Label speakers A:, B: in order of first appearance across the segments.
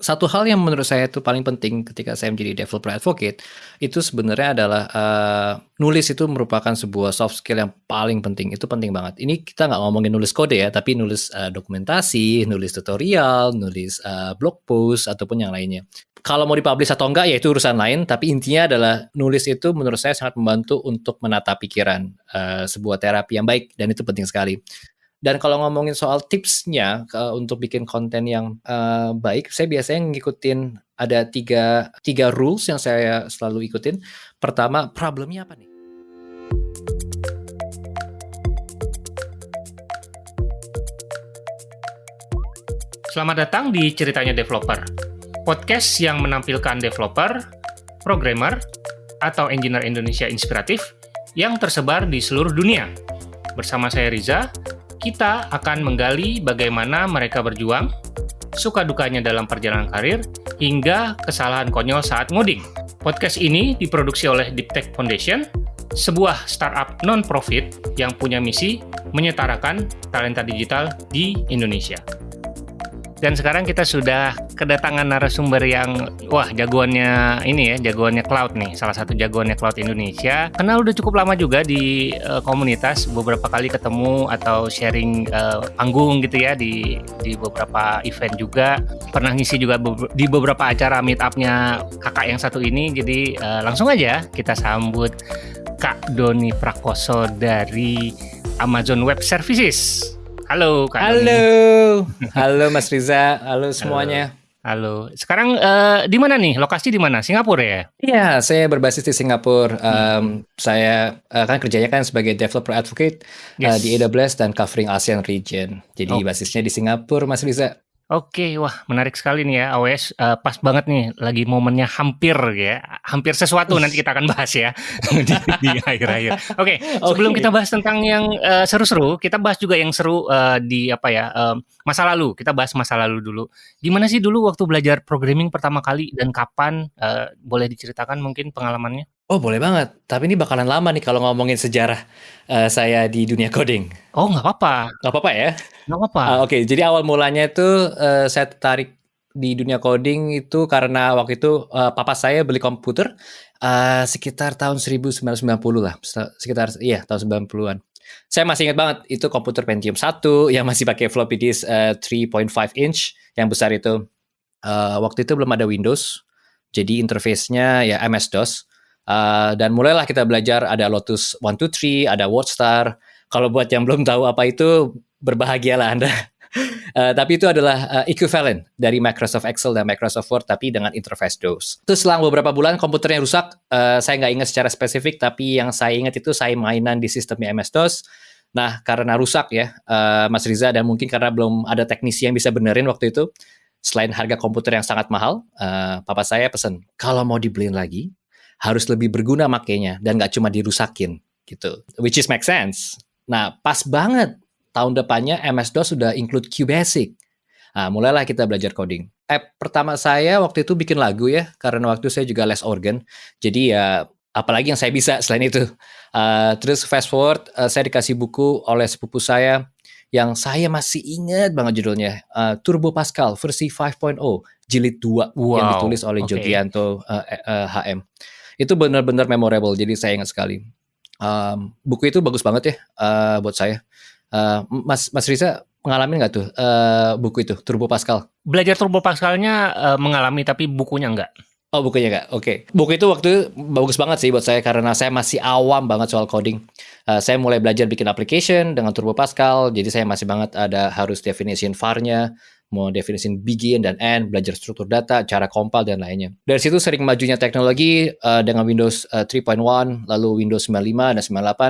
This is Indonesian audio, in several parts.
A: Satu hal yang menurut saya itu paling penting ketika saya menjadi developer advocate, itu sebenarnya adalah uh, nulis itu merupakan sebuah soft skill yang paling penting. Itu penting banget. Ini kita nggak ngomongin nulis kode ya, tapi nulis uh, dokumentasi, nulis tutorial, nulis uh, blog post ataupun yang lainnya. Kalau mau dipublish atau enggak ya itu urusan lain, tapi intinya adalah nulis itu menurut saya sangat membantu untuk menata pikiran uh, sebuah terapi yang baik dan itu penting sekali. Dan kalau ngomongin soal tipsnya uh, untuk bikin konten yang uh, baik, saya biasanya ngikutin ada tiga, tiga rules yang saya selalu ikutin. Pertama, problemnya apa nih?
B: Selamat datang di Ceritanya Developer, podcast yang menampilkan developer, programmer, atau engineer Indonesia inspiratif yang tersebar di seluruh dunia. Bersama saya Riza, kita akan menggali bagaimana mereka berjuang, suka dukanya dalam perjalanan karir, hingga kesalahan konyol saat ngoding. Podcast ini diproduksi oleh Deep Tech Foundation, sebuah startup non-profit yang punya misi menyetarakan talenta digital di Indonesia. Dan sekarang kita sudah kedatangan narasumber yang wah jagoannya ini ya, jagoannya cloud nih, salah satu jagoannya cloud Indonesia. Kenal udah cukup lama juga di uh, komunitas, beberapa kali ketemu atau sharing uh, panggung gitu ya di di beberapa event juga. Pernah ngisi juga be di beberapa acara meet up-nya kakak yang satu ini. Jadi uh, langsung aja kita sambut Kak Doni Prakoso dari Amazon Web Services. Halo Kak
A: Halo. Doni. Halo Mas Riza. Halo semuanya.
B: Halo. Sekarang uh, di mana nih? Lokasi di mana? Singapura ya?
A: Iya, saya berbasis di Singapura. Um, saya uh, kan kerjanya kan sebagai developer advocate yes. uh, di AWS dan covering ASEAN region. Jadi oh. basisnya di Singapura, Mas Riza.
B: Oke, wah menarik sekali nih ya AWS uh, pas banget nih lagi momennya hampir ya, hampir sesuatu nanti kita akan bahas ya di, di akhir-akhir. Oke, okay, sebelum kita bahas tentang yang uh, seru-seru, kita bahas juga yang seru uh, di apa ya uh, masa lalu. Kita bahas masa lalu dulu. Gimana sih dulu waktu belajar programming pertama kali dan kapan? Uh, boleh diceritakan mungkin pengalamannya?
A: Oh boleh banget, tapi ini bakalan lama nih kalau ngomongin sejarah uh, saya di dunia coding.
B: Oh nggak apa-apa.
A: Nggak apa-apa ya?
B: Nggak apa-apa.
A: Uh, Oke, okay. jadi awal mulanya itu uh, saya tertarik di dunia coding itu karena waktu itu uh, papa saya beli komputer uh, sekitar tahun 1990 lah, sekitar iya tahun 90-an. Saya masih ingat banget itu komputer Pentium 1 yang masih pakai floppy disk uh, 3.5 inch yang besar itu. Uh, waktu itu belum ada Windows, jadi interface-nya ya MS-DOS Uh, dan mulailah kita belajar ada Lotus 123, ada WordStar. Kalau buat yang belum tahu apa itu, berbahagialah Anda. Uh, tapi itu adalah uh, equivalent dari Microsoft Excel dan Microsoft Word, tapi dengan interface DOS. Terus selang beberapa bulan komputernya rusak, uh, saya nggak ingat secara spesifik, tapi yang saya ingat itu saya mainan di sistemnya MS-DOS. Nah, karena rusak ya, uh, Mas Riza, dan mungkin karena belum ada teknisi yang bisa benerin waktu itu, selain harga komputer yang sangat mahal, uh, papa saya pesan, kalau mau dibeliin lagi, harus lebih berguna makainya dan nggak cuma dirusakin gitu. Which is make sense. Nah, pas banget tahun depannya MS-DOS sudah include QBasic. Nah, mulailah kita belajar coding. App pertama saya waktu itu bikin lagu ya, karena waktu saya juga les organ. Jadi ya apalagi yang saya bisa selain itu. Uh, terus fast forward, uh, saya dikasih buku oleh sepupu saya yang saya masih ingat banget judulnya uh, Turbo Pascal versi 5.0 jilid 2 wow. yang ditulis oleh okay. Jogianto uh, uh, HM itu benar-benar memorable jadi saya ingat sekali um, buku itu bagus banget ya uh, buat saya uh, Mas Mas Riza mengalami nggak tuh uh, buku itu Turbo Pascal
B: belajar Turbo Pascalnya uh, mengalami tapi bukunya enggak
A: Oh bukunya nggak, oke. Okay. Buku itu waktu itu bagus banget sih buat saya karena saya masih awam banget soal coding. Uh, saya mulai belajar bikin application dengan Turbo Pascal, jadi saya masih banget ada harus definition var-nya, mau definisin begin dan end, belajar struktur data, cara compile dan lainnya. Dari situ sering majunya teknologi uh, dengan Windows uh, eh, 3.1, lalu Windows 95 dan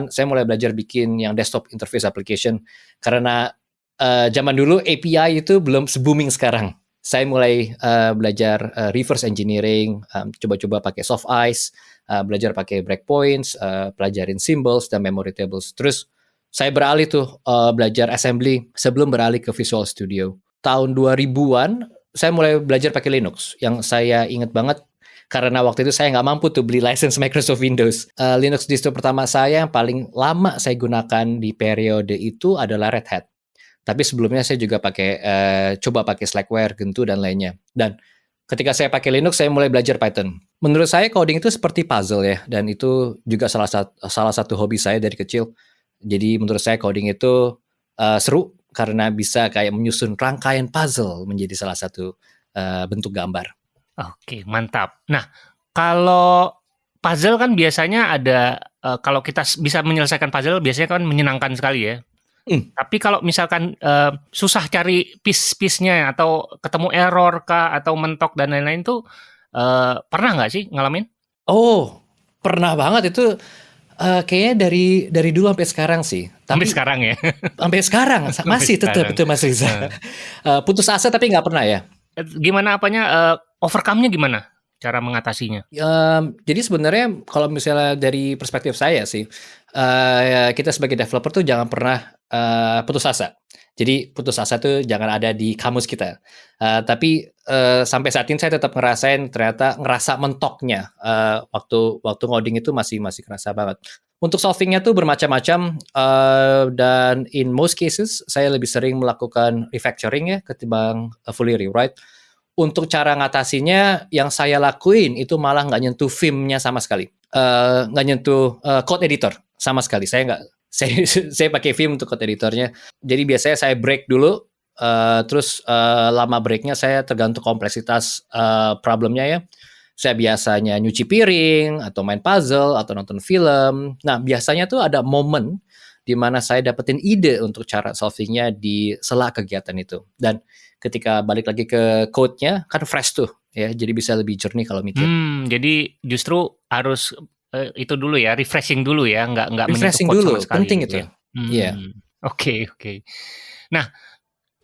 A: 98, saya mulai belajar bikin yang desktop interface application karena uh, zaman dulu API itu belum se-booming sekarang. Saya mulai uh, belajar uh, reverse engineering, um, coba-coba pakai soft ice, uh, belajar pakai breakpoints, uh, pelajarin symbols dan memory tables. Terus saya beralih tuh uh, belajar assembly sebelum beralih ke Visual Studio tahun 2000-an saya mulai belajar pakai Linux. Yang saya ingat banget karena waktu itu saya nggak mampu tuh beli license Microsoft Windows. Uh, Linux distro pertama saya yang paling lama saya gunakan di periode itu adalah Red Hat. Tapi sebelumnya saya juga pakai uh, coba pakai Slackware, Gentoo dan lainnya. Dan ketika saya pakai Linux saya mulai belajar Python. Menurut saya coding itu seperti puzzle ya dan itu juga salah satu salah satu hobi saya dari kecil. Jadi menurut saya coding itu uh, seru karena bisa kayak menyusun rangkaian puzzle menjadi salah satu uh, bentuk gambar.
B: Oke, mantap. Nah, kalau puzzle kan biasanya ada uh, kalau kita bisa menyelesaikan puzzle biasanya kan menyenangkan sekali ya. Mm. Tapi kalau misalkan uh, susah cari piece-piece-nya atau ketemu error kah atau mentok dan lain-lain tuh uh, pernah nggak sih ngalamin?
A: Oh, pernah banget itu uh, kayaknya dari dari dulu sampai sekarang sih.
B: Tapi, sampai sekarang ya.
A: sampai sekarang masih tetap itu masih Riza. Uh, putus asa tapi nggak pernah ya.
B: Gimana apanya uh, overcome-nya gimana? Cara mengatasinya?
A: Um, jadi sebenarnya kalau misalnya dari perspektif saya sih, uh, kita sebagai developer tuh jangan pernah uh, putus asa. Jadi putus asa tuh jangan ada di kamus kita. Uh, tapi uh, sampai saat ini saya tetap ngerasain ternyata ngerasa mentoknya uh, waktu waktu ngoding itu masih masih kerasa banget. Untuk solvingnya tuh bermacam-macam uh, dan in most cases saya lebih sering melakukan refactoring ya ketimbang uh, fully rewrite. Untuk cara ngatasinya yang saya lakuin itu malah nggak nyentuh filmnya sama sekali, nggak uh, nyentuh uh, code editor sama sekali. Saya nggak saya saya pakai Vim untuk code editornya. Jadi biasanya saya break dulu, uh, terus uh, lama breaknya saya tergantung kompleksitas uh, problemnya ya. Saya biasanya nyuci piring atau main puzzle atau nonton film. Nah biasanya tuh ada momen di mana saya dapetin ide untuk cara solvingnya di sela kegiatan itu. Dan ketika balik lagi ke code-nya kan fresh tuh ya, jadi bisa lebih jernih kalau mikir.
B: Hmm, jadi justru harus uh, itu dulu ya, refreshing dulu ya, nggak nggak
A: refreshing dulu, sama sekali, penting itu.
B: Ya. Hmm, iya. Oke oke. Nah,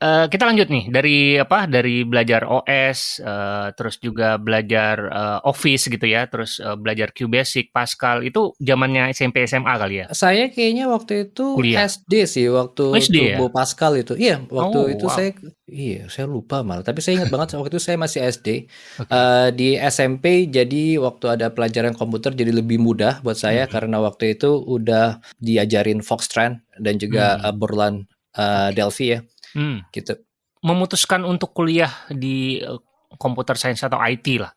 B: uh, kita lanjut nih dari apa? Dari belajar OS, uh, eh, terus juga belajar uh, Office gitu ya, terus uh, belajar QBasic, Pascal itu zamannya SMP SMA kali ya?
A: Saya kayaknya waktu itu Kuliah. SD sih, waktu SD Turbo ya? Pascal itu. Iya, waktu oh, itu wow. saya Iya, saya lupa malah. Tapi saya ingat banget waktu itu saya masih SD. Okay. Uh, di SMP jadi waktu ada pelajaran komputer jadi lebih mudah buat saya hmm. karena waktu itu udah diajarin Foxtrot dan juga hmm. uh, Borland uh, Delphi ya. Hmm. Gitu.
B: Memutuskan untuk kuliah di uh, computer science atau IT lah.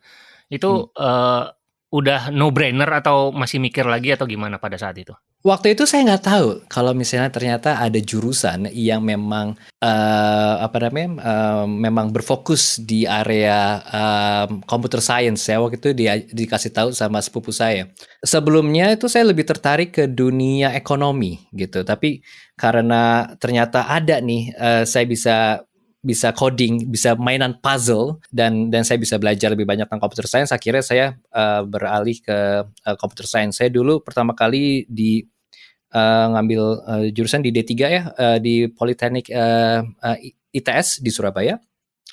B: Itu hmm. uh, udah no brainer atau masih mikir lagi atau gimana pada saat itu?
A: Waktu itu saya nggak tahu kalau misalnya ternyata ada jurusan yang memang uh, apa namanya uh, memang berfokus di area um, computer science ya waktu itu dia dikasih tahu sama sepupu saya. Sebelumnya itu saya lebih tertarik ke dunia ekonomi gitu, tapi karena ternyata ada nih uh, saya bisa bisa coding, bisa mainan puzzle dan dan saya bisa belajar lebih banyak tentang computer science. Akhirnya saya uh, beralih ke uh, computer science. Saya dulu pertama kali di uh, ngambil uh, jurusan di D3 ya uh, di Politeknik uh, uh, ITS di Surabaya.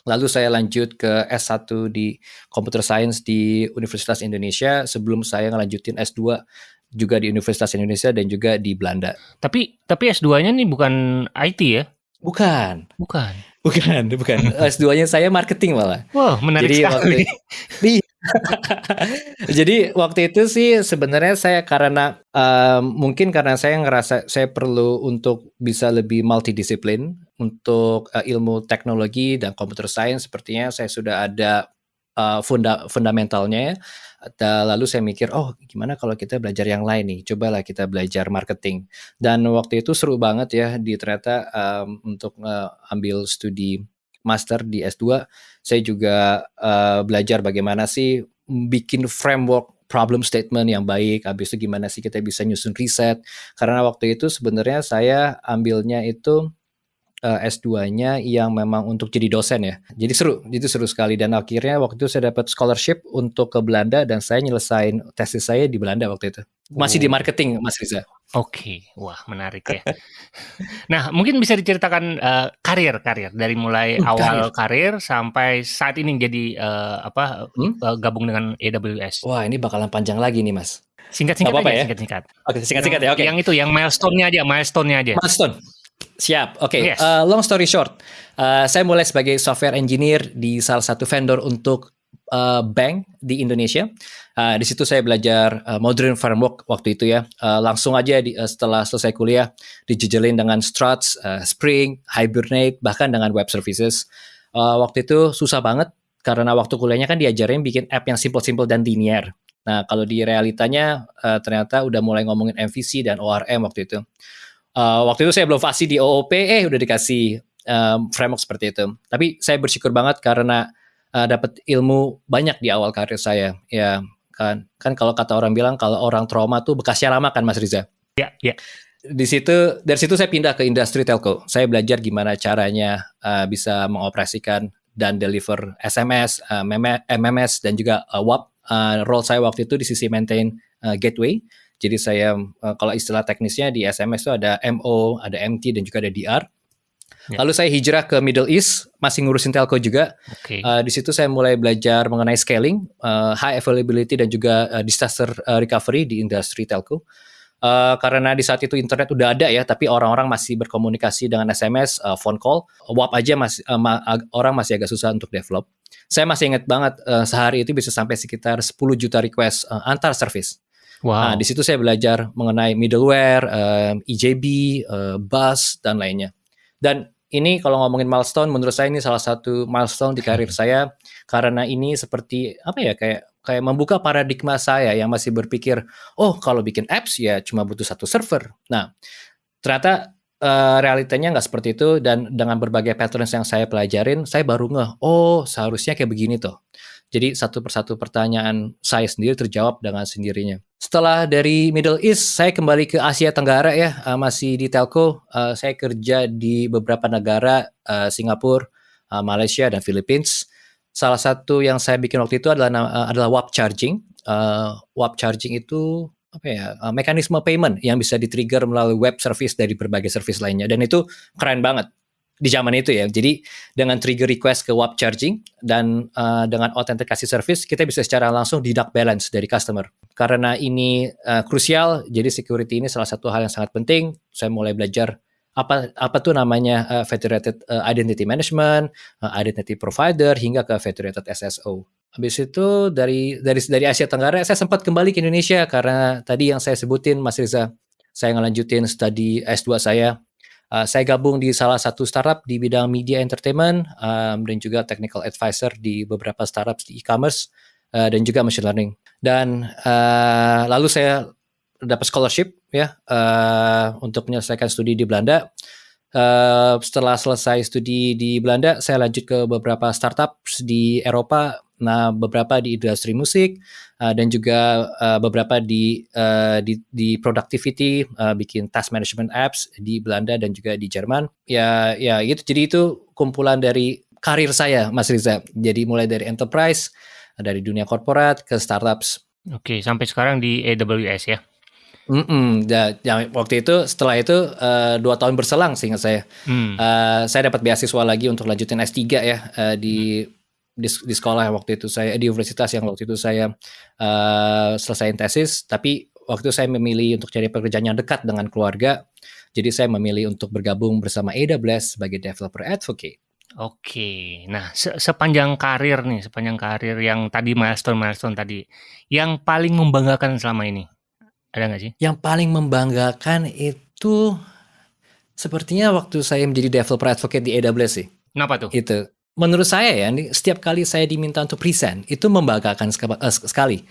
A: Lalu saya lanjut ke S1 di Computer Science di Universitas Indonesia sebelum saya ngelanjutin S2 juga di Universitas Indonesia dan juga di Belanda.
B: Tapi tapi S2-nya nih bukan IT ya?
A: Bukan.
B: Bukan.
A: Bukan, bukan. S2-nya saya marketing malah.
B: Wow, menarik Jadi sekali. Waktu,
A: Jadi waktu itu sih sebenarnya saya karena uh, mungkin karena saya ngerasa saya perlu untuk bisa lebih multidisiplin untuk uh, ilmu teknologi dan computer science sepertinya saya sudah ada uh, funda fundamentalnya ya. Lalu saya mikir, oh gimana kalau kita belajar yang lain nih? Cobalah kita belajar marketing. Dan waktu itu seru banget ya di ternyata um, untuk uh, ambil studi master di S2, saya juga uh, belajar bagaimana sih bikin framework problem statement yang baik, habis itu gimana sih kita bisa nyusun riset. Karena waktu itu sebenarnya saya ambilnya itu eh, S2-nya yang memang untuk jadi dosen ya. Jadi seru, itu seru sekali dan akhirnya waktu itu saya dapat scholarship untuk ke Belanda dan saya nyelesain tesis saya di Belanda waktu itu. Masih oh. di marketing, Mas Riza.
B: Oke, okay. wah menarik ya. nah, mungkin bisa diceritakan uh, karir karir dari mulai uh, awal karir. sampai saat ini jadi uh, apa hmm? gabung dengan AWS.
A: Wah, ini bakalan panjang lagi nih, Mas.
B: Singkat-singkat aja, ya? singkat-singkat.
A: Oke, singkat-singkat ya. Oke.
B: Okay. Yang itu, yang milestone-nya aja, milestone-nya aja.
A: Milestone. Siap. Oke. Okay. Yes. Uh, long story short, uh, saya mulai sebagai software engineer di salah satu vendor untuk uh, bank di Indonesia. Uh, di situ saya belajar uh, modern framework waktu itu ya. Uh, langsung aja di, uh, setelah selesai kuliah dijejelin dengan Struts, uh, Spring, Hibernate, bahkan dengan web services. Uh, waktu itu susah banget karena waktu kuliahnya kan diajarin bikin app yang simple-simple dan linear. Nah, kalau di realitanya uh, ternyata udah mulai ngomongin MVC dan ORM waktu itu. Uh, waktu itu saya belum fasih di OOP, eh udah dikasih um, framework seperti itu. Tapi saya bersyukur banget karena uh, dapat ilmu banyak di awal karir saya. Ya kan, kan kalau kata orang bilang kalau orang trauma tuh bekasnya lama kan, Mas Riza.
B: Ya, ya
A: di situ dari situ saya pindah ke industri telco. Saya belajar gimana caranya uh, bisa mengoperasikan dan deliver SMS, uh, MMS dan juga uh, WAP. Uh, role saya waktu itu di sisi maintain uh, gateway. Jadi saya uh, kalau istilah teknisnya di SMS itu ada MO, ada MT dan juga ada DR. Ya. Lalu saya hijrah ke Middle East, masih ngurusin telco juga. Okay. Uh, di situ saya mulai belajar mengenai scaling, uh, high availability dan juga uh, disaster uh, recovery di industri telco. Uh, karena di saat itu internet udah ada ya, tapi orang-orang masih berkomunikasi dengan SMS, uh, phone call, WhatsApp aja masih uh, ma orang masih agak susah untuk develop. Saya masih ingat banget uh, sehari itu bisa sampai sekitar 10 juta request uh, antar service. Wow. Nah, di situ saya belajar mengenai middleware, uh, EJB, uh, bus dan lainnya. Dan ini kalau ngomongin milestone, menurut saya ini salah satu milestone di karir saya karena ini seperti apa ya kayak kayak membuka paradigma saya yang masih berpikir, oh kalau bikin apps ya cuma butuh satu server. Nah, ternyata uh, realitanya nggak seperti itu dan dengan berbagai patterns yang saya pelajarin, saya baru ngeh, oh seharusnya kayak begini tuh. Jadi satu persatu pertanyaan saya sendiri terjawab dengan sendirinya. Setelah dari Middle East, saya kembali ke Asia Tenggara ya, uh, masih di telco. Uh, saya kerja di beberapa negara, uh, Singapura, uh, Malaysia, dan Philippines salah satu yang saya bikin waktu itu adalah uh, adalah WAP charging. Uh, WAP charging itu apa ya mekanisme payment yang bisa di-trigger melalui web service dari berbagai service lainnya dan itu keren banget di zaman itu ya. Jadi dengan trigger request ke WAP charging dan uh, dengan autentikasi service kita bisa secara langsung deduct balance dari customer. Karena ini uh, krusial, jadi security ini salah satu hal yang sangat penting. Saya mulai belajar apa apa tuh namanya uh, federated uh, identity management, uh, identity provider hingga ke federated SSO. Habis itu dari dari dari Asia Tenggara saya sempat kembali ke Indonesia karena tadi yang saya sebutin Mas Riza, saya ngelanjutin studi S2 saya. Uh, saya gabung di salah satu startup di bidang media entertainment um, dan juga technical advisor di beberapa startup di e-commerce uh, dan juga machine learning. Dan uh, lalu saya dapat scholarship ya uh, untuk menyelesaikan studi di Belanda. Uh, setelah selesai studi di Belanda, saya lanjut ke beberapa startup di Eropa, nah beberapa di industri musik uh, dan juga uh, beberapa di uh, di, di productivity, uh, bikin task management apps di Belanda dan juga di Jerman. Ya, ya itu. Jadi itu kumpulan dari karir saya, Mas Riza. Jadi mulai dari enterprise, dari dunia korporat ke startups.
B: Oke, sampai sekarang di AWS ya.
A: Mm ya, yang waktu itu setelah itu uh, dua tahun berselang sehingga saya mm. uh, saya dapat beasiswa lagi untuk lanjutin S3 ya uh, di, mm. Di di sekolah waktu itu saya di universitas yang waktu itu saya uh, selesai tesis tapi waktu itu saya memilih untuk cari pekerjaan yang dekat dengan keluarga jadi saya memilih untuk bergabung bersama AWS sebagai developer advocate.
B: Oke, nah se sepanjang karir nih, sepanjang karir yang tadi milestone milestone tadi, yang paling membanggakan selama ini ada nggak sih?
A: Yang paling membanggakan itu sepertinya waktu saya menjadi developer advocate di AWS sih.
B: Kenapa tuh?
A: Itu. Menurut saya ya, setiap kali saya diminta untuk present, itu membanggakan eh, sekali.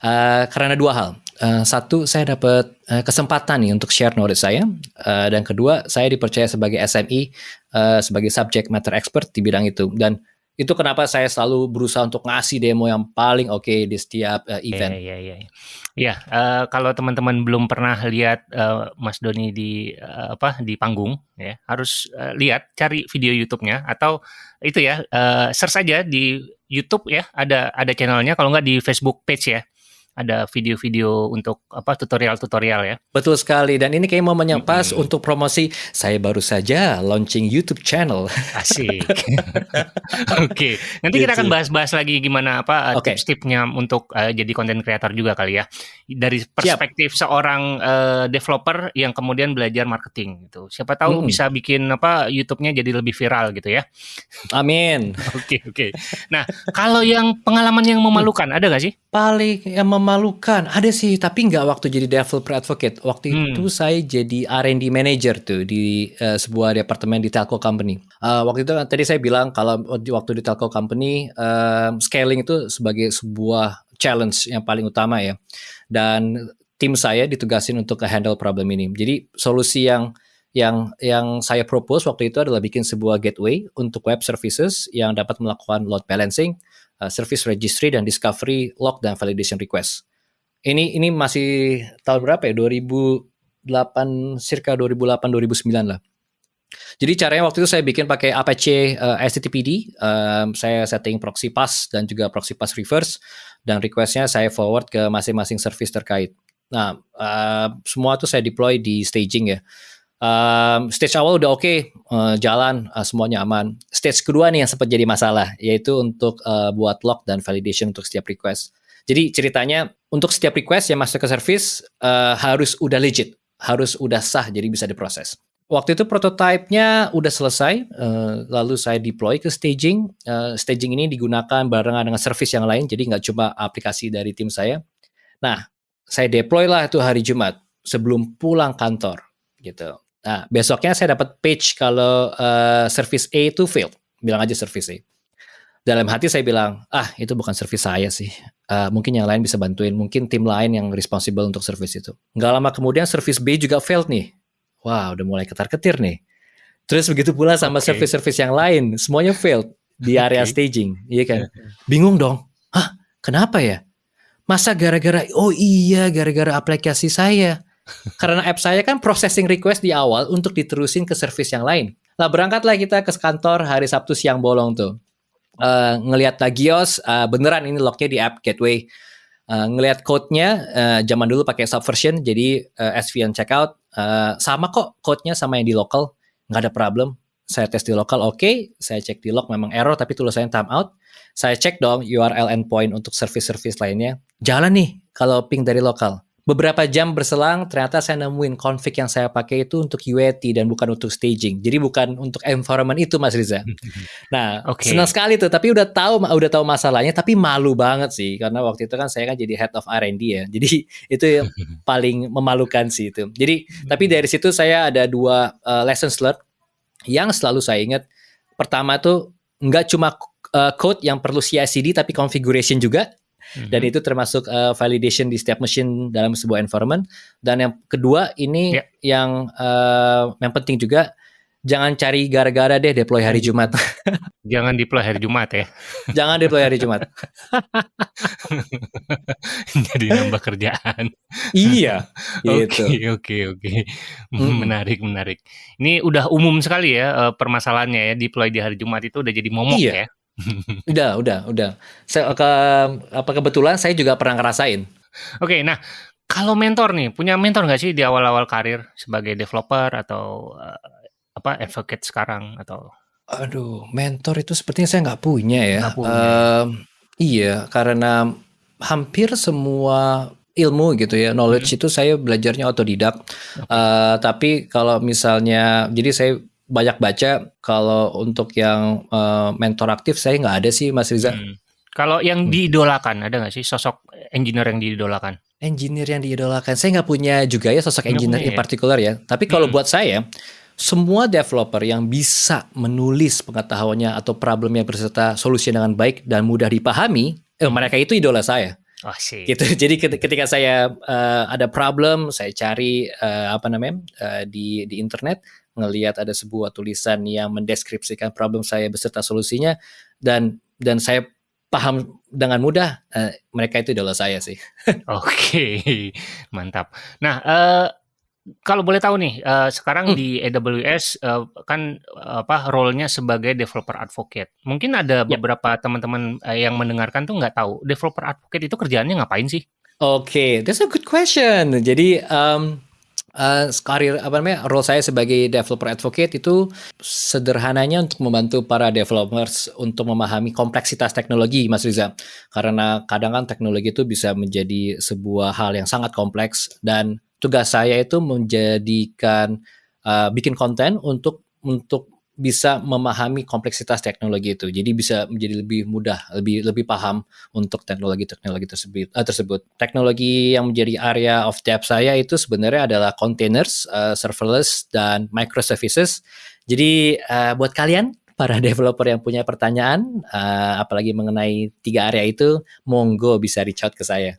A: Uh, karena dua hal. Uh, satu, saya dapat uh, kesempatan nih untuk share knowledge saya. Uh, dan kedua, saya dipercaya sebagai SME, uh, sebagai subject matter expert di bidang itu. Dan itu kenapa saya selalu berusaha untuk ngasih demo yang paling oke okay di setiap uh, event.
B: Iya, iya, iya. Ya, uh, kalau teman-teman belum pernah lihat uh, Mas Doni di uh, apa di panggung, ya harus uh, lihat, cari video YouTube-nya atau itu ya, uh, search saja di YouTube ya, ada ada channelnya. Kalau nggak di Facebook page ya ada video-video untuk apa tutorial-tutorial ya.
A: Betul sekali dan ini kayak momennya pas mm -hmm. untuk promosi saya baru saja launching YouTube channel.
B: Asik. Oke, okay. nanti gitu. kita akan gitu. bahas-bahas lagi gimana apa okay. tips-tipsnya untuk uh, jadi konten kreator juga kali ya. Dari perspektif Siap. seorang uh, developer yang kemudian belajar marketing gitu. Siapa tahu mm bisa bikin apa YouTube-nya jadi lebih viral gitu ya.
A: Amin.
B: Oke, oke. Okay, okay. Nah, kalau yang pengalaman yang memalukan ada gak sih?
A: Paling yang mem memalukan, ada sih, tapi nggak waktu jadi developer advocate. Waktu
B: Hmm.
A: itu saya jadi R&D manager tuh di uh, sebuah departemen di telco company. Uh, waktu itu tadi saya bilang kalau waktu di telco company uh, scaling itu sebagai sebuah challenge yang paling utama ya. Dan tim saya ditugasin untuk handle problem ini. Jadi solusi yang yang yang saya propose waktu itu adalah bikin sebuah gateway untuk web services yang dapat melakukan load balancing, uh, service registry dan discovery log dan validation request. Ini ini masih tahun berapa ya? 2008 circa 2008 2009 lah. Jadi caranya waktu itu saya bikin pakai Apache uh, um, saya setting proxy pass dan juga proxy pass reverse dan requestnya saya forward ke masing-masing service terkait. Nah, uh, semua itu saya deploy di staging ya. Um, stage awal udah oke, okay, uh, jalan, uh, semuanya aman. Stage kedua nih yang sempat jadi masalah, yaitu untuk uh, buat log dan validation untuk setiap request. Jadi ceritanya untuk setiap request yang masuk ke service uh, harus udah legit, harus udah sah, jadi bisa diproses. Waktu itu prototipenya udah selesai, uh, lalu saya deploy ke staging. Uh, staging ini digunakan barengan dengan service yang lain, jadi nggak cuma aplikasi dari tim saya. Nah, saya deploy lah itu hari Jumat sebelum pulang kantor gitu. Nah, besoknya saya dapat page kalau uh, service A itu failed. Bilang aja service A. Dalam hati saya bilang, ah itu bukan service saya sih. Uh, mungkin yang lain bisa bantuin. Mungkin tim lain yang responsible untuk service itu. Nggak lama kemudian service B juga failed nih. Wah, udah mulai ketar-ketir nih. Terus begitu pula sama okay. service-service yang lain. Semuanya failed di area okay. staging. Iya kan? Bingung dong. Hah, kenapa ya? Masa gara-gara, oh iya gara-gara aplikasi saya. Karena app saya kan processing request di awal untuk diterusin ke service yang lain. Lah berangkatlah kita ke kantor hari Sabtu siang bolong tuh. Uh, ngelihat Tagios, uh, beneran ini lognya di app gateway. Uh, ngelihat code-nya, uh, zaman dulu pakai subversion, jadi uh, SVN checkout. Uh, sama kok code-nya sama yang di local, nggak ada problem. Saya tes di lokal, oke. Okay. Saya cek di log memang error, tapi tulisannya timeout. Saya cek dong URL endpoint untuk service-service lainnya. Jalan nih kalau ping dari lokal. Beberapa jam berselang, ternyata saya nemuin config yang saya pakai itu untuk UAT dan bukan untuk staging. Jadi bukan untuk environment itu, Mas Riza. Nah, okay. senang sekali tuh. Tapi udah tahu, udah tahu masalahnya. Tapi malu banget sih, karena waktu itu kan saya kan jadi head of R&D ya. Jadi itu yang paling memalukan sih itu. Jadi, tapi dari situ saya ada dua uh, lessons learned yang selalu saya ingat. Pertama tuh nggak cuma uh, code yang perlu CI/CD tapi configuration juga. Mm-hmm. Dan itu termasuk uh, validation di setiap mesin dalam sebuah environment. Dan yang kedua ini yeah. yang uh, yang penting juga jangan cari gara-gara deh deploy hari Jumat.
B: jangan deploy hari Jumat ya.
A: jangan deploy hari Jumat.
B: Jadi nambah kerjaan.
A: iya.
B: Oke oke oke. Menarik menarik. Ini udah umum sekali ya permasalahannya ya deploy di hari Jumat itu udah jadi momok
A: iya.
B: ya.
A: udah, udah, udah. Saya ke apa kebetulan saya juga pernah ngerasain.
B: Oke, nah kalau mentor nih, punya mentor nggak sih di awal-awal karir sebagai developer atau uh, apa advocate sekarang atau?
A: Aduh, mentor itu sepertinya saya nggak punya ya.
B: Nggak punya.
A: Uh, iya, karena hampir semua ilmu gitu ya, knowledge hmm. itu saya belajarnya otodidak. Okay. Uh, tapi kalau misalnya, jadi saya banyak baca kalau untuk yang uh, mentor aktif saya nggak ada sih Mas Riza. Hmm.
B: Kalau yang diidolakan ada nggak sih sosok engineer yang diidolakan?
A: Engineer yang diidolakan saya nggak punya juga ya sosok engineer in particular ya. Tapi kalau hmm. buat saya semua developer yang bisa menulis pengetahuannya atau problemnya berserta solusi dengan baik dan mudah dipahami, eh, mereka itu idola saya.
B: Oh, sih.
A: Gitu. Jadi ketika saya uh, ada problem, saya cari uh, apa namanya uh, di di internet, ngelihat ada sebuah tulisan yang mendeskripsikan problem saya beserta solusinya dan dan saya paham dengan mudah uh, mereka itu adalah saya sih.
B: Oke, mantap. Nah, uh, kalau boleh tahu nih, uh, sekarang hmm. di AWS uh, kan apa role-nya sebagai developer advocate. Mungkin ada ya. beberapa teman-teman uh, yang mendengarkan tuh nggak tahu developer advocate itu kerjaannya ngapain sih?
A: Oke, okay, that's a good question. Jadi um, uh, karir apa namanya role saya sebagai developer advocate itu sederhananya untuk membantu para developers untuk memahami kompleksitas teknologi Mas Riza. Karena kadang kan teknologi itu bisa menjadi sebuah hal yang sangat kompleks dan tugas saya itu menjadikan uh, bikin konten untuk untuk bisa memahami kompleksitas teknologi itu. Jadi bisa menjadi lebih mudah, lebih lebih paham untuk teknologi-teknologi tersebut. Uh, tersebut. Teknologi yang menjadi area of depth saya itu sebenarnya adalah containers, uh, serverless dan microservices. Jadi uh, buat kalian para developer yang punya pertanyaan, uh, apalagi mengenai tiga area itu, monggo bisa reach out ke saya.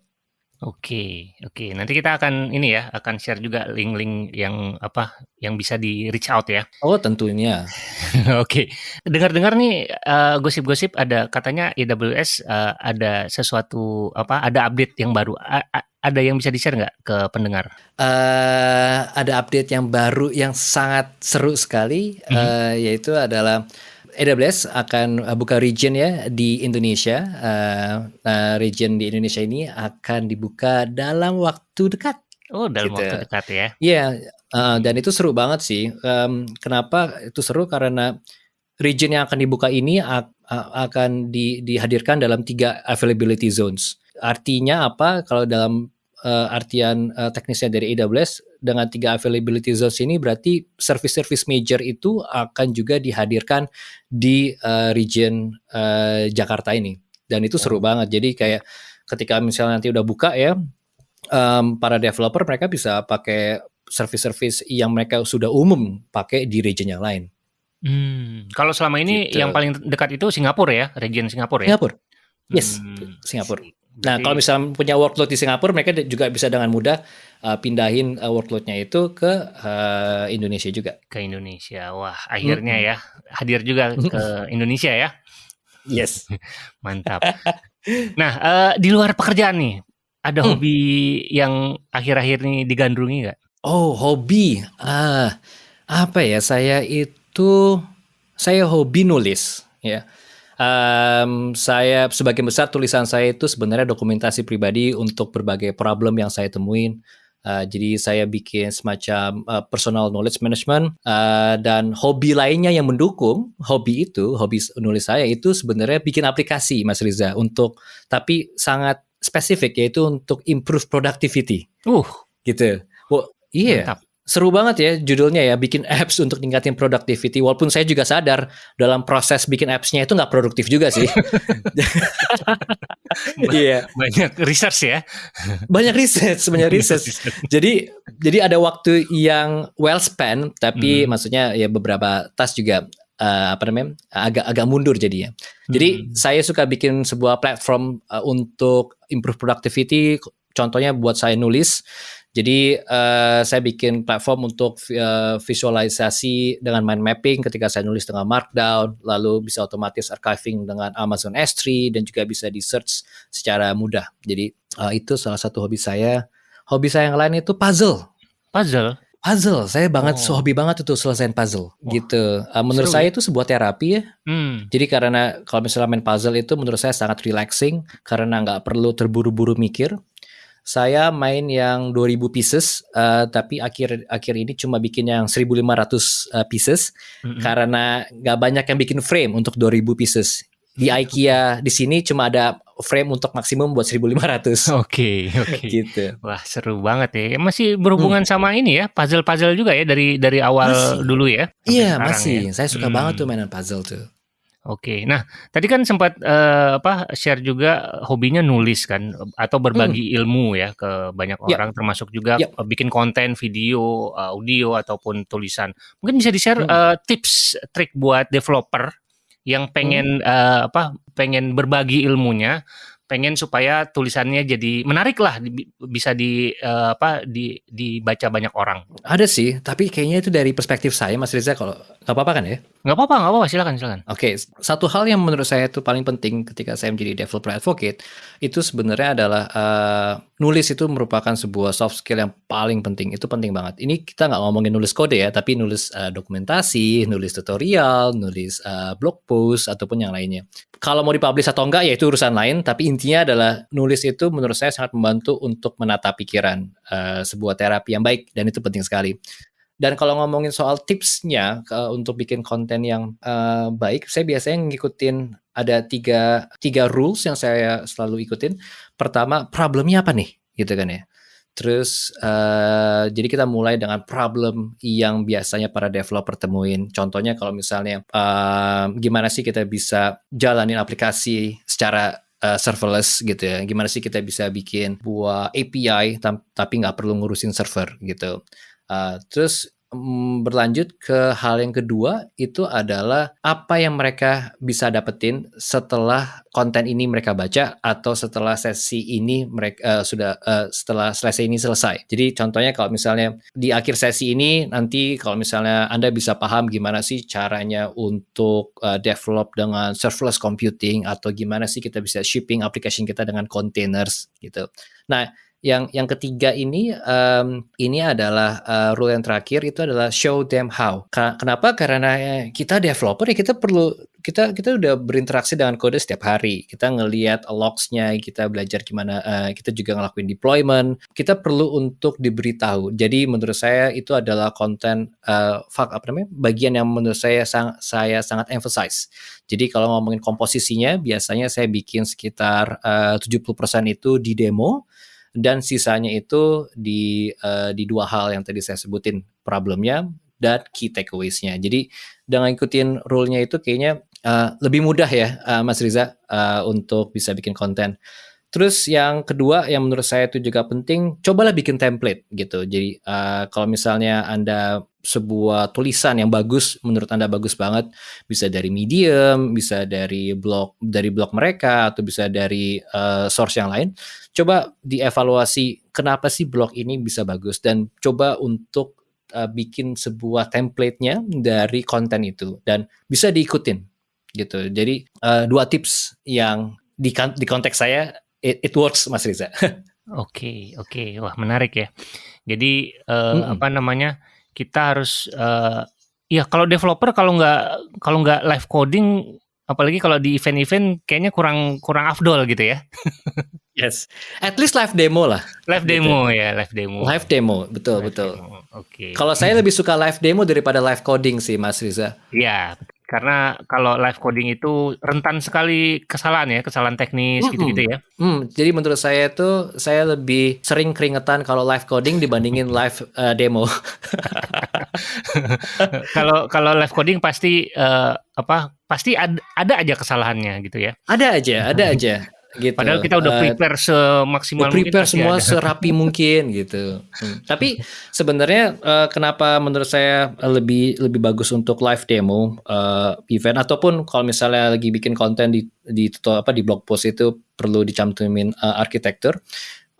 B: Oke, oke. Nanti kita akan ini ya, akan share juga link-link yang apa yang bisa di reach out ya.
A: Oh, tentunya.
B: oke. Dengar-dengar nih uh, gosip-gosip ada katanya AWS uh, ada sesuatu apa ada update yang baru. A ada yang bisa di-share nggak ke pendengar?
A: Uh, ada update yang baru yang sangat seru sekali, mm -hmm. uh, yaitu adalah AWS akan uh, buka region ya di Indonesia. Uh, uh, region di Indonesia ini akan dibuka dalam waktu dekat.
B: Oh, dalam gitu. waktu dekat ya?
A: Iya, yeah, uh, dan itu seru banget sih. Um, kenapa itu seru? Karena region yang akan dibuka ini akan di, dihadirkan dalam tiga availability zones. Artinya apa? Kalau dalam uh, artian uh, teknisnya dari AWS dengan tiga availability zones ini berarti service-service major itu akan juga dihadirkan di uh, region uh, Jakarta ini dan itu seru oh. banget jadi kayak ketika misalnya nanti udah buka ya um, para developer mereka bisa pakai service-service yang mereka sudah umum pakai di region yang lain.
B: Hmm, kalau selama ini gitu. yang paling dekat itu Singapura ya, region Singapura ya.
A: Singapura. Yes, hmm. Singapura. Nah, kalau misalnya punya workload di Singapura, mereka juga bisa dengan mudah uh, pindahin uh, workloadnya itu ke uh, Indonesia juga.
B: Ke Indonesia, wah akhirnya hmm. ya hadir juga ke Indonesia ya.
A: Yes,
B: mantap. nah, uh, di luar pekerjaan nih, ada hmm. hobi yang akhir-akhir ini digandrungi nggak?
A: Oh, hobi. Ah, apa ya? Saya itu saya hobi nulis, ya um, saya sebagian besar tulisan saya itu sebenarnya dokumentasi pribadi untuk berbagai problem yang saya temuin. Uh, jadi saya bikin semacam uh, personal knowledge management uh, dan hobi lainnya yang mendukung hobi itu, hobi nulis saya itu sebenarnya bikin aplikasi Mas Riza untuk tapi sangat spesifik yaitu untuk improve productivity.
B: Uh,
A: gitu. Oh, iya. Mantap seru banget ya judulnya ya bikin apps untuk ningkatin productivity. Walaupun saya juga sadar dalam proses bikin appsnya itu nggak produktif juga sih.
B: Iya. Banyak research ya.
A: Banyak research banyak research. jadi jadi ada waktu yang well spent tapi hmm. maksudnya ya beberapa tas juga uh, apa namanya agak agak mundur jadinya. Jadi hmm. saya suka bikin sebuah platform uh, untuk improve productivity. Contohnya buat saya nulis jadi uh, saya bikin platform untuk uh, visualisasi dengan mind mapping ketika saya nulis dengan Markdown, lalu bisa otomatis archiving dengan Amazon S3 dan juga bisa di search secara mudah. Jadi uh, itu salah satu hobi saya. Hobi saya yang lain itu puzzle.
B: Puzzle.
A: Puzzle, saya banget oh. hobi banget itu selesaiin puzzle oh. gitu. Uh, menurut Seru, saya ya? itu sebuah terapi ya. Hmm. Jadi karena kalau misalnya main puzzle itu menurut saya sangat relaxing karena nggak perlu terburu-buru mikir saya main yang 2000 pieces uh, tapi akhir akhir ini cuma bikin yang 1500 uh, pieces mm -hmm. karena nggak banyak yang bikin frame untuk 2000 pieces di IKEA di sini cuma ada frame untuk maksimum buat 1500.
B: Oke, okay, oke. Okay. gitu. Wah, seru banget ya. Masih berhubungan hmm. sama ini ya, puzzle-puzzle juga ya dari dari awal masih. dulu ya.
A: Iya, masih. Ya. Saya suka hmm. banget tuh mainan puzzle tuh.
B: Oke. Nah, tadi kan sempat uh, apa share juga hobinya nulis kan atau berbagi hmm. ilmu ya ke banyak ya. orang termasuk juga ya. bikin konten video, audio ataupun tulisan. Mungkin bisa di-share hmm. uh, tips trik buat developer yang pengen hmm. uh, apa pengen berbagi ilmunya pengen supaya tulisannya jadi menarik lah bisa di uh, apa di dibaca banyak orang.
A: Ada sih, tapi kayaknya itu dari perspektif saya Mas Riza kalau nggak apa-apa kan ya?
B: Nggak apa-apa, nggak apa-apa, silakan silakan.
A: Oke, okay, satu hal yang menurut saya itu paling penting ketika saya menjadi developer advocate itu sebenarnya adalah uh, nulis itu merupakan sebuah soft skill yang paling penting. Itu penting banget. Ini kita nggak ngomongin nulis kode ya, tapi nulis uh, dokumentasi, nulis tutorial, nulis uh, blog post ataupun yang lainnya kalau mau dipublish atau enggak ya itu urusan lain tapi intinya adalah nulis itu menurut saya sangat membantu untuk menata pikiran uh, sebuah terapi yang baik dan itu penting sekali. Dan kalau ngomongin soal tipsnya uh, untuk bikin konten yang uh, baik saya biasanya ngikutin ada tiga tiga rules yang saya selalu ikutin. Pertama problemnya apa nih? Gitu kan ya. Terus uh, jadi kita mulai dengan problem yang biasanya para developer temuin. Contohnya kalau misalnya uh, gimana sih kita bisa jalanin aplikasi secara uh, serverless gitu ya. Gimana sih kita bisa bikin buah API tapi nggak perlu ngurusin server gitu. Uh, terus Mm, berlanjut ke hal yang kedua itu adalah apa yang mereka bisa dapetin setelah konten ini mereka baca atau setelah sesi ini mereka uh, sudah uh, setelah selesai ini selesai. Jadi contohnya kalau misalnya di akhir sesi ini nanti kalau misalnya Anda bisa paham gimana sih caranya untuk uh, develop dengan serverless computing atau gimana sih kita bisa shipping application kita dengan containers gitu. Nah, yang yang ketiga ini um, ini adalah uh, rule yang terakhir itu adalah show them how. Kenapa? Karena kita developer ya kita perlu kita kita udah berinteraksi dengan kode setiap hari. Kita ngelihat logs-nya, kita belajar gimana uh, kita juga ngelakuin deployment. Kita perlu untuk diberitahu. Jadi menurut saya itu adalah konten uh, fak apa namanya? bagian yang menurut saya sang, saya sangat emphasize. Jadi kalau ngomongin komposisinya biasanya saya bikin sekitar uh, 70% itu di demo dan sisanya itu di uh, di dua hal yang tadi saya sebutin problemnya dan key takeaways-nya. Jadi dengan ikutin rule-nya itu kayaknya uh, lebih mudah ya uh, Mas Riza uh, untuk bisa bikin konten. Terus yang kedua yang menurut saya itu juga penting, cobalah bikin template gitu. Jadi uh, kalau misalnya Anda sebuah tulisan yang bagus, menurut Anda bagus banget, bisa dari Medium, bisa dari blog dari blog mereka atau bisa dari uh, source yang lain. Coba dievaluasi kenapa sih blog ini bisa bagus dan coba untuk uh, bikin sebuah template-nya dari konten itu dan bisa diikutin gitu. Jadi uh, dua tips yang di, di konteks saya it, it works Mas Riza.
B: Oke, oke. Okay. Wah, menarik ya. Jadi uh, hmm. apa namanya? Kita harus uh, ya kalau developer kalau nggak kalau nggak live coding apalagi kalau di event-event kayaknya kurang kurang afdol gitu ya.
A: yes. At least live demo lah.
B: Live gitu. demo ya, live demo.
A: Live demo, betul, live betul. Oke. Okay. Kalau saya lebih suka live demo daripada live coding sih, Mas Riza.
B: Iya, karena kalau live coding itu rentan sekali kesalahan ya, kesalahan teknis gitu-gitu ya.
A: Hmm, jadi menurut saya itu saya lebih sering keringetan kalau live coding dibandingin live uh, demo.
B: Kalau kalau live coding pasti uh, apa? Pasti ada, ada aja kesalahannya gitu ya.
A: Ada aja, ada aja
B: gitu. Padahal kita udah eh, prepare uh, semaksimal
A: prepare mungkin. semua ada. serapi mungkin gitu. Hmm. Tapi sebenarnya uh, kenapa menurut saya lebih lebih bagus untuk live demo uh, event ataupun kalau misalnya lagi bikin konten di di apa di blog post itu perlu dicantumin uh, arsitektur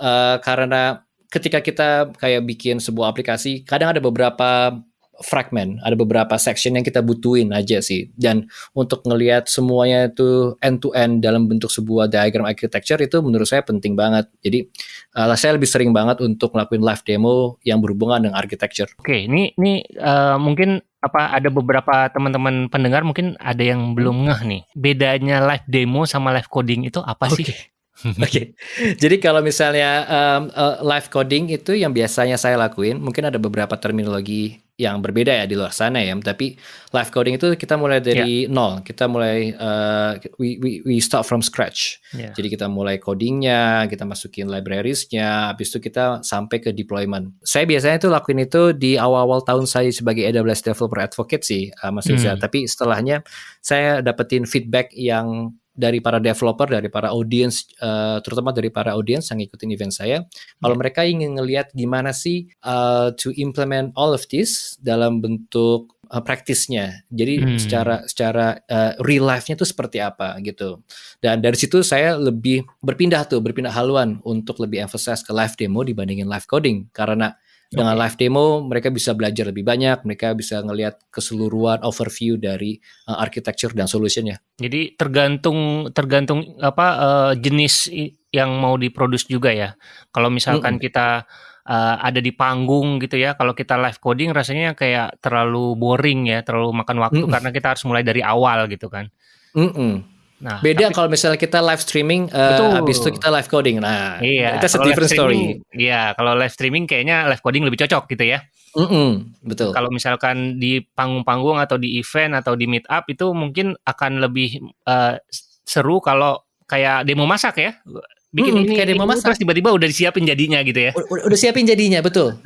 A: uh, karena ketika kita kayak bikin sebuah aplikasi kadang ada beberapa fragment, ada beberapa section yang kita butuhin aja sih. Dan untuk ngelihat semuanya itu end to end dalam bentuk sebuah diagram architecture itu menurut saya penting banget. Jadi uh, saya lebih sering banget untuk ngelakuin live demo yang berhubungan dengan architecture.
B: Oke, ini ini uh, mungkin apa ada beberapa teman-teman pendengar mungkin ada yang belum ngeh nih. Bedanya live demo sama live coding itu apa okay. sih?
A: Oke, okay. jadi kalau misalnya um, uh, live coding itu yang biasanya saya lakuin, mungkin ada beberapa terminologi yang berbeda ya di luar sana ya. Tapi live coding itu kita mulai dari yeah. nol, kita mulai uh, we, we we start from scratch. Yeah. Jadi kita mulai codingnya, kita masukin librariesnya, habis itu kita sampai ke deployment. Saya biasanya itu lakuin itu di awal-awal tahun saya sebagai AWS developer advocate sih, uh, Mas Riza. Hmm. Tapi setelahnya saya dapetin feedback yang dari para developer, dari para audience, uh, terutama dari para audience yang ngikutin event saya, kalau yeah. mereka ingin ngelihat gimana sih uh, to implement all of this dalam bentuk uh, praktisnya. Jadi hmm. secara secara uh, real life-nya itu seperti apa gitu. Dan dari situ saya lebih berpindah tuh, berpindah haluan untuk lebih emphasize ke live demo dibandingin live coding karena dengan okay. live demo mereka bisa belajar lebih banyak, mereka bisa ngelihat keseluruhan overview dari uh, architecture dan solutionnya.
B: Jadi tergantung tergantung apa uh, jenis yang mau diproduksi juga ya. Kalau misalkan mm -hmm. kita uh, ada di panggung gitu ya, kalau kita live coding rasanya kayak terlalu boring ya, terlalu makan waktu mm -hmm. karena kita harus mulai dari awal gitu kan.
A: Mm -hmm. Nah, beda kalau misalnya kita live streaming, uh, habis itu kita live coding. Nah,
B: iya, itu a different story. Iya, kalau live streaming kayaknya live coding lebih cocok gitu ya.
A: Mm -mm, betul.
B: Kalau misalkan di panggung-panggung atau di event atau di meet up itu mungkin akan lebih uh, seru kalau kayak demo masak ya. bikin
A: Hmm,
B: ini,
A: kayak demo
B: ini,
A: masak.
B: terus tiba-tiba udah disiapin jadinya gitu ya.
A: U- udah siapin jadinya betul.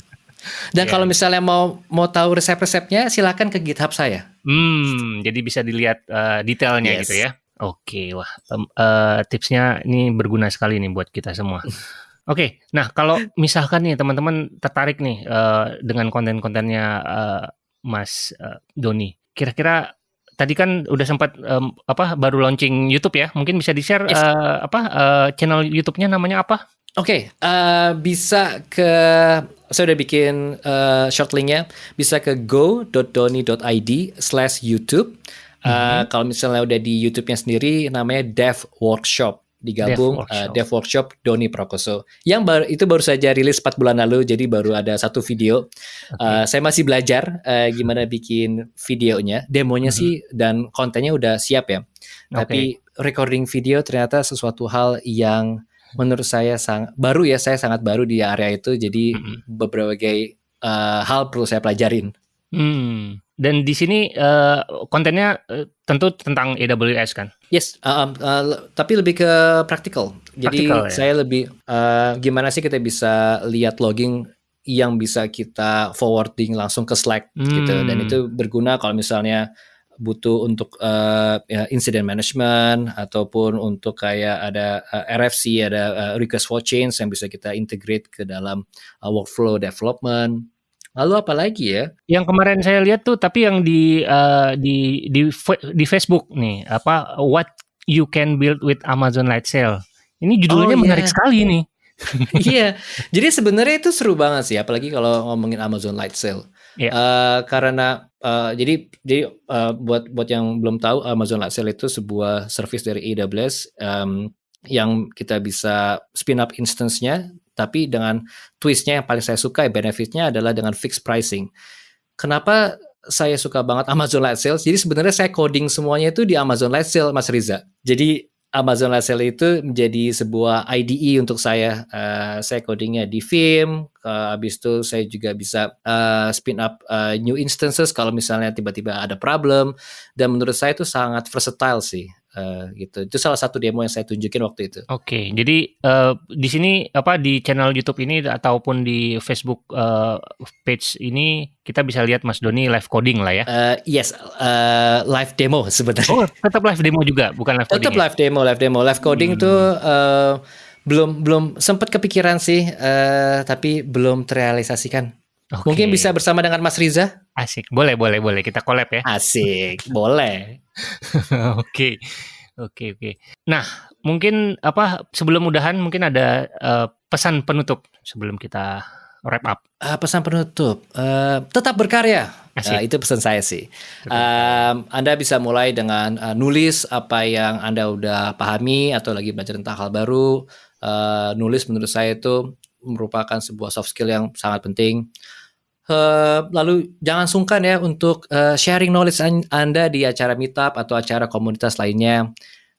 A: Dan
B: Iya.
A: kalau misalnya mau mau tahu resep-resepnya, silakan ke GitHub saya.
B: Hmm, jadi bisa dilihat eh, detailnya
A: Yes.
B: gitu ya. Oke, wah eh, tipsnya ini berguna sekali nih buat kita semua. Oke, nah kalau misalkan nih teman-teman tertarik nih eh, dengan konten-kontennya eh, Mas eh, Doni, kira-kira tadi kan udah sempat em, apa baru launching YouTube ya? Mungkin bisa di-share
A: Yes.
B: eh, apa eh, channel YouTube-nya namanya apa?
A: Oke, eh, bisa ke saya udah bikin eh, short linknya, bisa ke go.doni.id Eh, Kalau misalnya udah di YouTube-nya sendiri, namanya Dev Workshop digabung
B: Dev
A: eh,
B: Workshop.
A: Dev Workshop Doni Prakoso. Yang baru itu baru saja rilis 4 bulan lalu, jadi baru ada satu video. Eh, saya masih belajar eh, gimana bikin videonya, demonya
B: Mhm.
A: sih dan kontennya udah siap ya. Tapi recording video ternyata sesuatu hal yang menurut saya sang baru ya saya sangat baru di area itu jadi
B: Mhm.
A: berbagai eh, hal perlu saya pelajarin.
B: Hmm. Dan di sini eh, kontennya eh, tentu tentang AWS kan?
A: Yes, uh, um, uh, tapi lebih ke praktikal. Jadi
B: Praktikal, ya?
A: saya lebih uh, gimana sih kita bisa lihat logging yang bisa kita forwarding langsung ke Slack gitu dan
B: Hmm.
A: itu berguna kalau misalnya butuh untuk uh, ya, incident management ataupun untuk kayak ada uh, RFC ada uh, request for change yang bisa kita integrate ke dalam uh, workflow development. Lalu apa lagi ya?
B: Yang kemarin saya lihat tuh, tapi yang di eh, di di di Facebook nih, apa What You Can Build with Amazon Light Sail. Ini judulnya
A: Oh,
B: menarik
A: iya.
B: sekali nih.
A: Iya, jadi sebenarnya itu seru banget sih, apalagi kalau ngomongin Amazon Light Sale.
B: Iya.
A: Eh, karena eh, jadi jadi eh, buat buat yang belum tahu Amazon Light Sale itu sebuah service dari AWS em, yang kita bisa spin up instance-nya, tapi dengan twistnya yang paling saya suka benefitnya adalah dengan fixed pricing. Kenapa saya suka banget Amazon Light Sale? Jadi sebenarnya saya coding semuanya itu di Amazon Light Sale, Mas Riza. Jadi Amazon Light Sale itu menjadi sebuah IDE untuk saya. Eh, saya codingnya di Vim. eh, habis itu saya juga bisa eh, spin up eh, new instances kalau misalnya tiba-tiba ada problem. Dan menurut saya itu sangat versatile sih. Eh, gitu. Itu salah satu demo yang saya tunjukin waktu itu.
B: Oke, jadi eh, di sini apa di channel YouTube ini ataupun di Facebook eh, page ini kita bisa lihat Mas Doni live coding lah ya.
A: Eh, yes, eh, live demo sebenarnya.
B: Oh, tetap live demo juga, bukan live coding.
A: Tetap
B: ya?
A: live demo, live demo, live coding
B: Hmm.
A: tuh eh, belum belum sempat kepikiran sih, eh, tapi belum terrealisasikan.
B: Oke.
A: Mungkin bisa bersama dengan Mas Riza.
B: asik. Boleh, boleh, boleh. Kita collab ya.
A: Asik, boleh.
B: Oke, oke, oke. Nah, mungkin apa sebelum udahan mungkin ada eh, pesan penutup sebelum kita wrap up.
A: Eh, pesan penutup, eh, tetap berkarya.
B: Asik.
A: Eh, itu pesan saya sih. Em, anda bisa mulai dengan eh, nulis apa yang Anda udah pahami atau lagi belajar tentang hal baru. Eh, nulis menurut saya itu merupakan sebuah soft skill yang sangat penting. Eh, lalu jangan sungkan ya untuk eh, sharing knowledge an- Anda di acara meetup atau acara komunitas lainnya.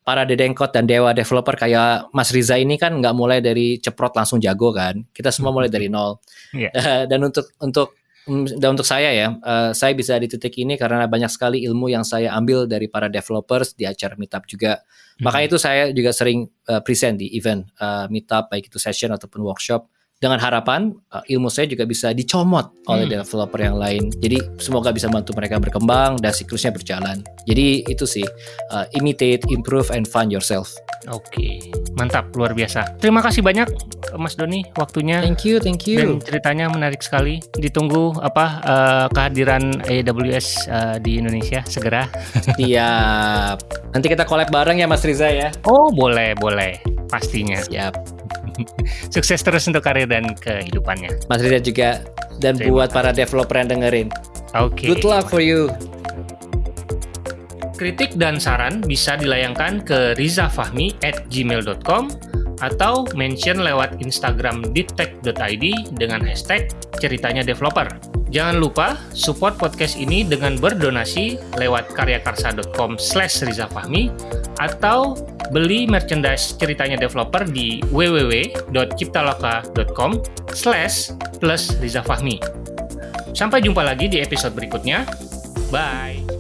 A: Para dedengkot dan dewa developer kayak Mas Riza ini kan nggak mulai dari ceprot langsung jago kan. Kita semua mulai dari nol. Eh, dan untuk untuk mm, dan untuk saya ya, eh, saya bisa di titik ini karena banyak sekali ilmu yang saya ambil dari para developers di acara meetup juga. Makanya itu saya juga sering eh, present di event eh, meetup baik itu session ataupun workshop dengan harapan eh, ilmu saya juga bisa dicomot oleh
B: Hmm.
A: developer yang lain. Jadi semoga bisa bantu mereka berkembang dan siklusnya berjalan. Jadi itu sih eh, imitate, improve, and find yourself.
B: Oke, mantap, luar biasa. Terima kasih banyak Mas Doni waktunya.
A: Thank you, thank
B: Dan
A: you.
B: ceritanya menarik sekali. Ditunggu apa eh, kehadiran AWS eh, di Indonesia segera.
A: Siap. Nanti kita collab bareng ya Mas Riza ya.
B: Oh, boleh, boleh. Pastinya.
A: Siap.
B: Sukses terus untuk karir dan kehidupannya.
A: Mas Riza juga dan
B: Terima
A: buat para developer yang dengerin.
B: Oke.
A: Good luck for you.
B: Kritik dan saran bisa dilayangkan ke rizafahmi at gmail.com atau mention lewat Instagram dittech.id dengan hashtag ceritanya developer. Jangan lupa support podcast ini dengan berdonasi lewat karyakarsa.com slash rizafahmi atau beli merchandise ceritanya developer di www.ciptaloka.com slash plus rizafahmi. Sampai jumpa lagi di episode berikutnya. Bye!